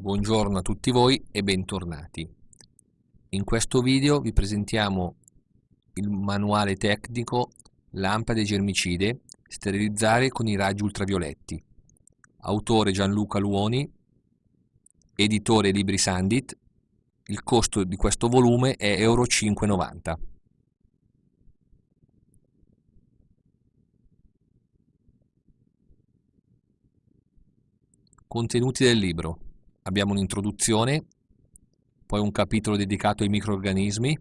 Buongiorno a tutti voi e bentornati. In questo video vi presentiamo il manuale tecnico Lampade germicide sterilizzare con i raggi ultravioletti. Autore Gianluca Luoni, editore Libri Sandit. Il costo di questo volume è Euro 5,90. Contenuti del libro abbiamo un'introduzione, poi un capitolo dedicato ai microorganismi,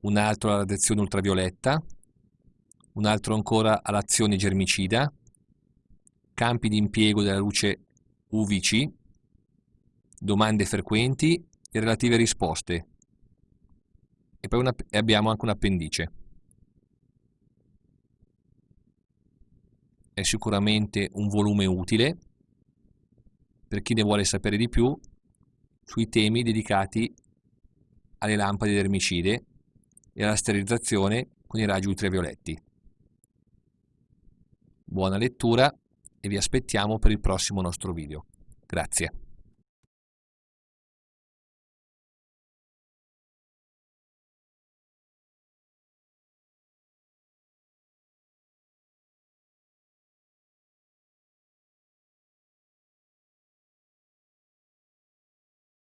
un altro alla radiazione ultravioletta, un altro ancora all'azione germicida, campi di impiego della luce UVC, domande frequenti e relative risposte. E poi una, e abbiamo anche un appendice. È sicuramente un volume utile per chi ne vuole sapere di più sui temi dedicati alle lampade dermicide e alla sterilizzazione con i raggi ultravioletti. Buona lettura e vi aspettiamo per il prossimo nostro video. Grazie.